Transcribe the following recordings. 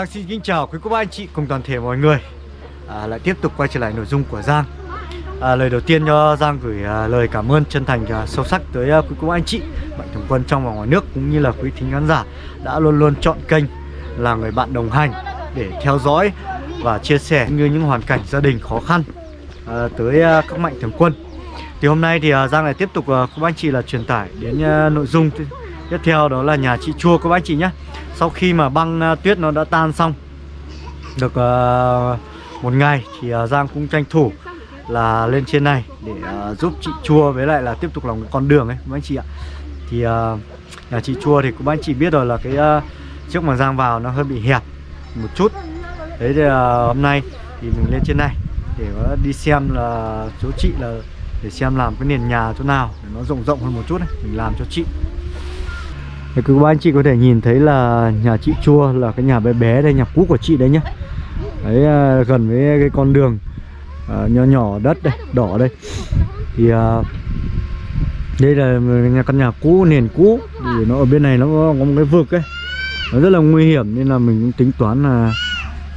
Giang xin kính chào quý cô bác anh chị cùng toàn thể mọi người. À, Lại tiếp tục quay trở lại nội dung của Giang. À, Lời đầu tiên cho Giang gửi à, lời cảm ơn chân thành và sâu sắc tới à, quý cô bác anh chị Mạnh thường quân trong và ngoài nước cũng như là quý thính khán giả Đã luôn luôn chọn kênh là người bạn đồng hành Để theo dõi và chia sẻ như những hoàn cảnh gia đình khó khăn à, Tới à, các mạnh thường quân. Thì hôm nay thì à, Giang lại tiếp tục à, cô bác anh chị là truyền tải đến à, nội dung tiếp theo đó là nhà chị Chua cô bác anh chị nhé sau khi mà băng uh, tuyết nó đã tan xong được uh, một ngày thì uh, Giang cũng tranh thủ là lên trên này để uh, giúp chị Chua với lại là tiếp tục làm con đường ấy các anh chị ạ. Thì uh, nhà chị Chua thì các anh chị biết rồi là cái uh, trước mà Giang vào nó hơi bị hẹp một chút. Đấy thì uh, hôm nay thì mình lên trên này để uh, đi xem là chỗ chị là để xem làm cái nền nhà chỗ nào để nó rộng rộng hơn một chút này mình làm cho chị thì các anh chị có thể nhìn thấy là nhà chị Chua là cái nhà bé bé đây, nhà cũ của chị đấy nhá. Đấy à, gần với cái con đường à, nhỏ nhỏ đất đây, đỏ đây. Thì à, đây là nhà căn nhà cũ, nền cũ. Thì nó ở bên này nó có, có một cái vực ấy. Nó rất là nguy hiểm nên là mình cũng tính toán là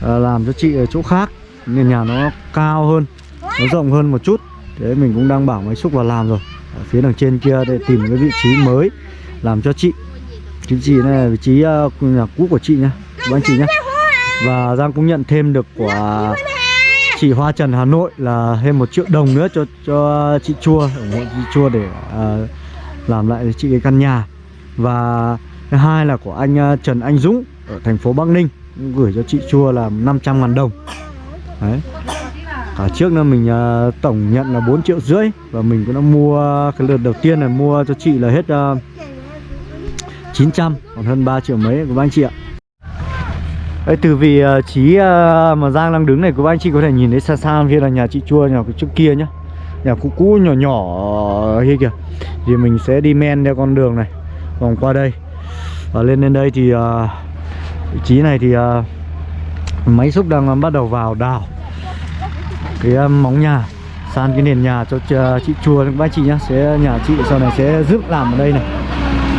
à, làm cho chị ở chỗ khác. Nền nhà nó cao hơn, nó rộng hơn một chút. Thế mình cũng đang bảo máy xúc vào làm rồi. Ở phía đằng trên kia để tìm cái vị trí mới làm cho chị. Vị trí này là vị trí uh, nhà cũ của chị nhá Các anh chị nhá. Và Giang cũng nhận thêm được của chị Hoa Trần Hà Nội là thêm một triệu đồng nữa cho cho chị Chua ủng hộ chị Chua để uh, làm lại chị cái căn nhà. Và thứ hai là của anh uh, Trần Anh Dũng ở thành phố Bắc Ninh gửi cho chị Chua là 500 ngàn đồng. Đấy. Cả trước nữa mình uh, tổng nhận là 4 triệu rưỡi và mình cũng đã mua cái lượt đầu tiên là mua cho chị là hết uh, 900 còn hơn 3 triệu mấy của anh chị ạ. Đây, từ vị ờ, trí ờ, mà Giang đang đứng này của anh chị có thể nhìn thấy xa xa phía là nhà chị Chua nhà trước kia nhá. Nhà cũ cũ nhỏ nhỏ ờ, kia kìa. Thì mình sẽ đi men theo con đường này. Vòng qua đây. Và lên lên đây thì uh, vị trí này thì uh, máy xúc đang bắt đầu vào đào cái uh, móng nhà san cái nền nhà cho uh, chị chùa các anh chị nhá. Sẽ nhà chị sau này sẽ giúp làm ở đây này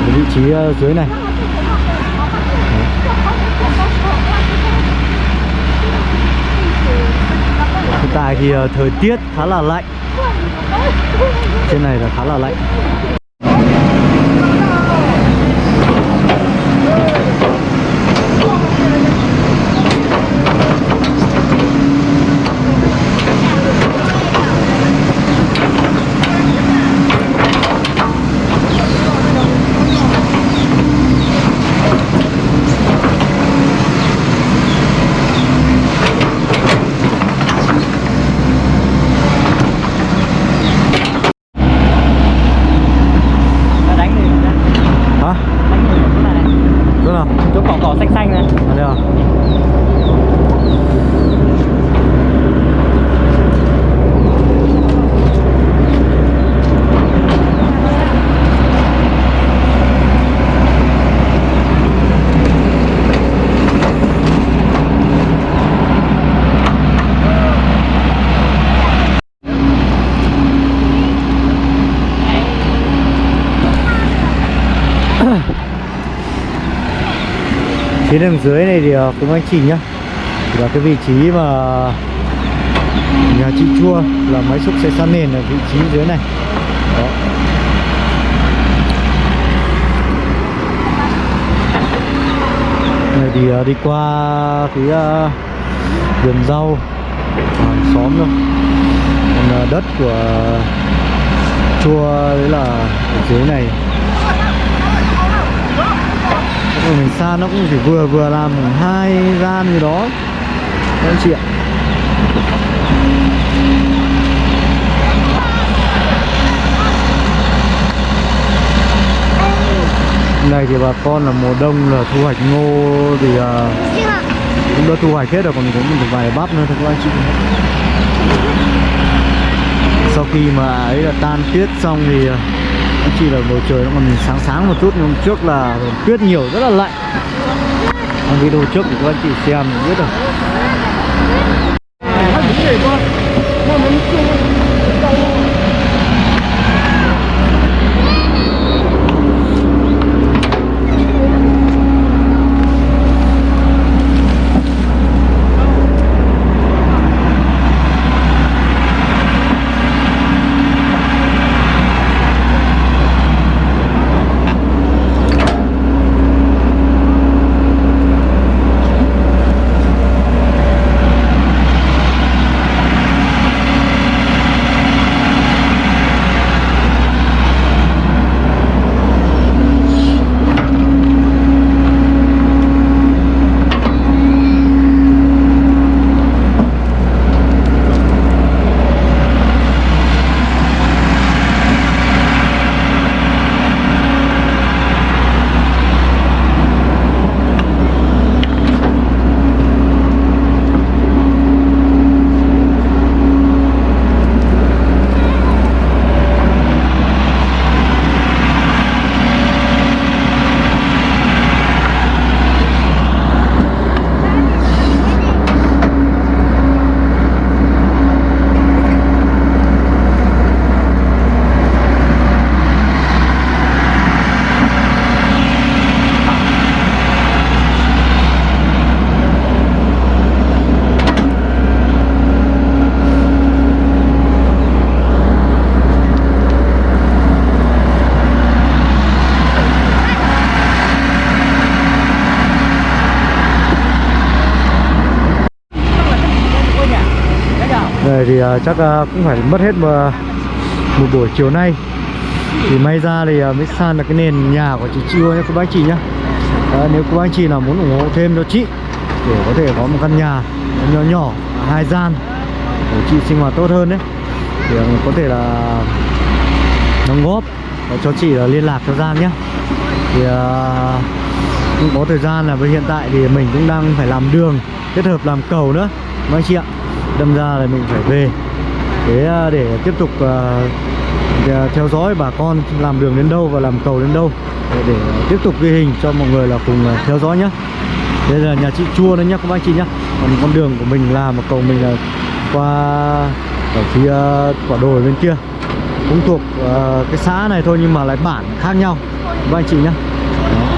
cái vị trí ờ, dưới này. Hiện tại thì ờ, thời tiết khá là lạnh. Trên này là khá là lạnh đánh đi hả đánh đi chỗ này này chỗ nào chỗ cỏ xanh xanh này. À đây à phía đằng dưới này thì ờ, cũng anh chị nhá. Thì là cái vị trí mà nhà chị chua là máy xúc sẽ san nền ở vị trí dưới này. Đó. Này thì ờ, đi qua cái ờ, vườn rau, hàng xóm thôi. Còn đất của chua đấy là ở dưới này. Còn mình xa nó cũng chỉ vừa vừa làm hai gian gì đó. Các anh chị ạ. Này thì bà con là mùa đông là thu hoạch ngô thì uh, cũng đã thu hoạch hết rồi còn cũng một vài bắp nữa thôi các anh chị. Sau khi mà ấy là tan tuyết xong thì à, nó chỉ là bầu trời nó còn sáng sáng một chút, nhưng hôm trước là tuyết nhiều, rất là lạnh. Trong video trước thì các anh chị xem thì biết rồi. Thì uh, chắc uh, cũng phải mất hết một, à, một buổi chiều nay. Thì may ra thì uh, mới san được cái nền nhà của chị Chiêu nhé cô bác chị nhá Đấy, nếu cô bác chị nào muốn ủng hộ thêm cho chị để có thể có một căn nhà nhỏ nhỏ hai gian để chị sinh hoạt tốt hơn đấy thì có thể là đóng góp và cho chị là liên lạc cho Giang nhé. Thì cũng có thời gian là với hiện tại thì mình cũng đang phải làm đường kết hợp làm cầu nữa mấy chị ạ đâm ra là mình phải về. Để à, để tiếp tục à, à, theo dõi bà con làm đường đến đâu và làm cầu đến đâu. Để, để tiếp tục ghi hình cho mọi người là cùng theo dõi nhé đây là nhà chị chua đấy nhá các anh chị nhá. Còn con đường của mình làm một cầu mình là qua ở phía quả đồi bên kia. Cũng thuộc uh, cái xã này thôi nhưng mà lại bản khác nhau. Các anh chị nhá. Đó.